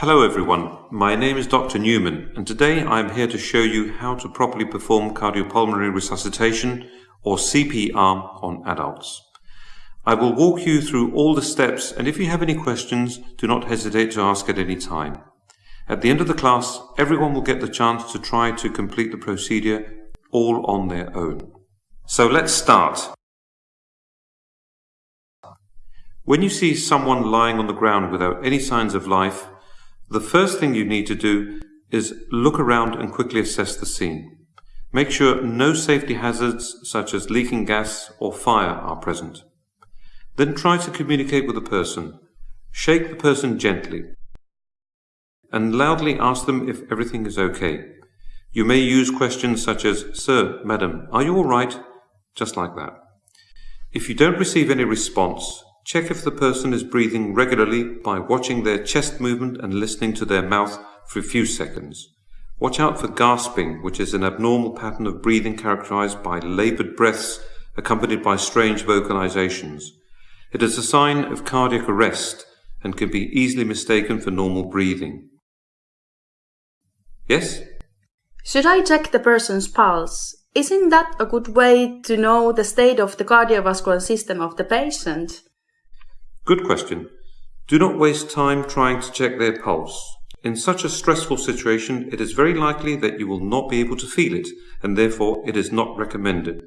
Hello everyone, my name is Dr. Newman and today I am here to show you how to properly perform cardiopulmonary resuscitation or CPR on adults. I will walk you through all the steps and if you have any questions, do not hesitate to ask at any time. At the end of the class, everyone will get the chance to try to complete the procedure all on their own. So let's start. When you see someone lying on the ground without any signs of life, the first thing you need to do is look around and quickly assess the scene. Make sure no safety hazards such as leaking gas or fire are present. Then try to communicate with the person. Shake the person gently and loudly ask them if everything is okay. You may use questions such as, Sir, Madam, are you all right? Just like that. If you don't receive any response, Check if the person is breathing regularly by watching their chest movement and listening to their mouth for a few seconds. Watch out for gasping, which is an abnormal pattern of breathing characterized by labored breaths accompanied by strange vocalizations. It is a sign of cardiac arrest and can be easily mistaken for normal breathing. Yes? Should I check the person's pulse? Isn't that a good way to know the state of the cardiovascular system of the patient? Good question. Do not waste time trying to check their pulse. In such a stressful situation, it is very likely that you will not be able to feel it, and therefore it is not recommended.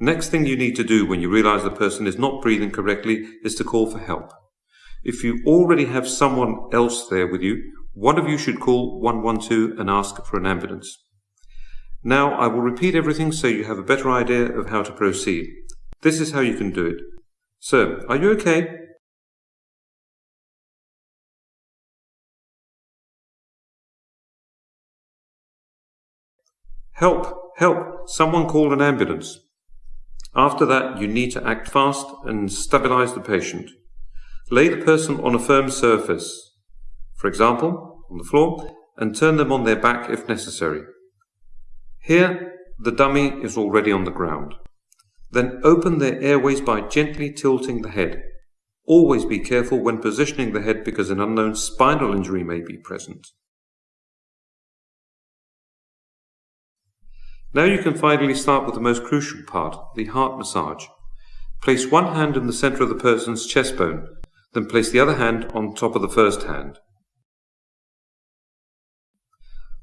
Next thing you need to do when you realize the person is not breathing correctly is to call for help. If you already have someone else there with you, one of you should call 112 and ask for an ambulance. Now I will repeat everything so you have a better idea of how to proceed. This is how you can do it. Sir, are you okay? Help! Help! Someone call an ambulance. After that, you need to act fast and stabilize the patient. Lay the person on a firm surface, for example, on the floor, and turn them on their back if necessary. Here, the dummy is already on the ground. Then open their airways by gently tilting the head. Always be careful when positioning the head because an unknown spinal injury may be present. Now you can finally start with the most crucial part, the heart massage. Place one hand in the center of the person's chest bone, then place the other hand on top of the first hand.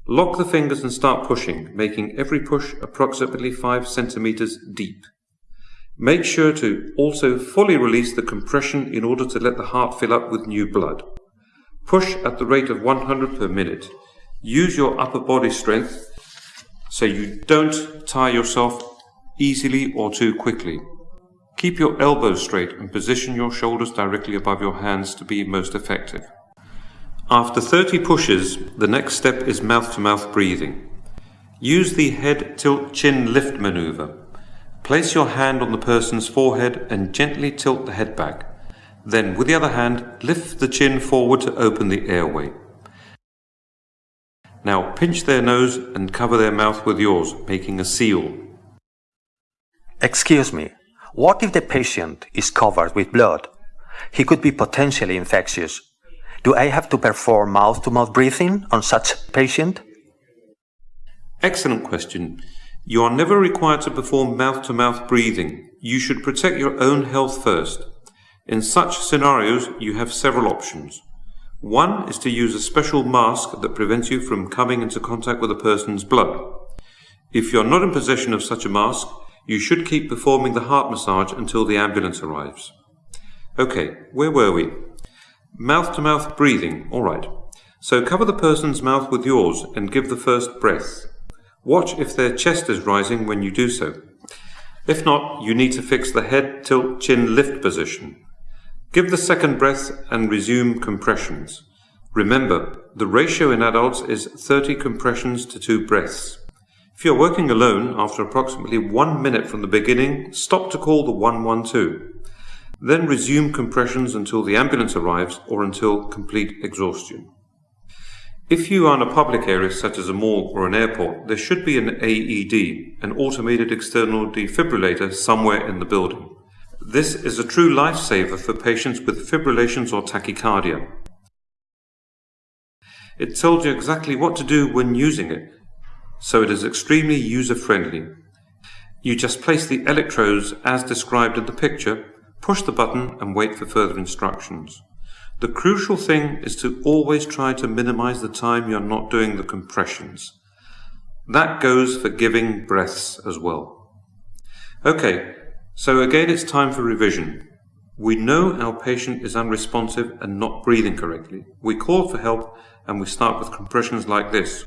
Lock the fingers and start pushing, making every push approximately 5 centimeters deep. Make sure to also fully release the compression in order to let the heart fill up with new blood. Push at the rate of 100 per minute. Use your upper body strength so you don't tire yourself easily or too quickly. Keep your elbows straight and position your shoulders directly above your hands to be most effective. After 30 pushes, the next step is mouth-to-mouth -mouth breathing. Use the head tilt chin lift maneuver. Place your hand on the person's forehead and gently tilt the head back. Then, with the other hand, lift the chin forward to open the airway. Now pinch their nose and cover their mouth with yours, making a seal. Excuse me, what if the patient is covered with blood? He could be potentially infectious. Do I have to perform mouth-to-mouth -mouth breathing on such patient? Excellent question. You are never required to perform mouth-to-mouth -mouth breathing. You should protect your own health first. In such scenarios, you have several options. One is to use a special mask that prevents you from coming into contact with a person's blood. If you're not in possession of such a mask, you should keep performing the heart massage until the ambulance arrives. Okay, where were we? Mouth to mouth breathing, alright. So cover the person's mouth with yours and give the first breath. Watch if their chest is rising when you do so. If not, you need to fix the head tilt chin lift position. Give the second breath and resume compressions. Remember, the ratio in adults is 30 compressions to 2 breaths. If you're working alone, after approximately 1 minute from the beginning, stop to call the 112. Then resume compressions until the ambulance arrives or until complete exhaustion. If you are in a public area such as a mall or an airport, there should be an AED, an automated external defibrillator, somewhere in the building. This is a true lifesaver for patients with fibrillations or tachycardia. It tells you exactly what to do when using it, so it is extremely user-friendly. You just place the electrodes as described in the picture, push the button and wait for further instructions. The crucial thing is to always try to minimize the time you're not doing the compressions. That goes for giving breaths as well. Okay, so again it's time for revision. We know our patient is unresponsive and not breathing correctly. We call for help and we start with compressions like this.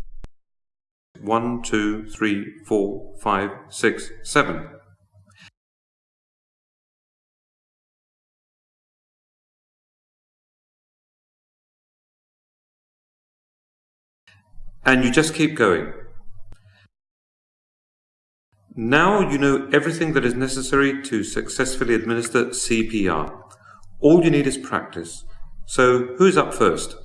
One, two, three, four, five, six, seven. And you just keep going. Now you know everything that is necessary to successfully administer CPR. All you need is practice. So who's up first?